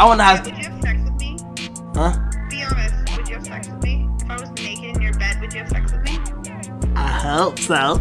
I want to have. Would you have sex with me? Huh? Be honest. Would you have sex with me? If I was naked in your bed, would you have sex with me? I hope so.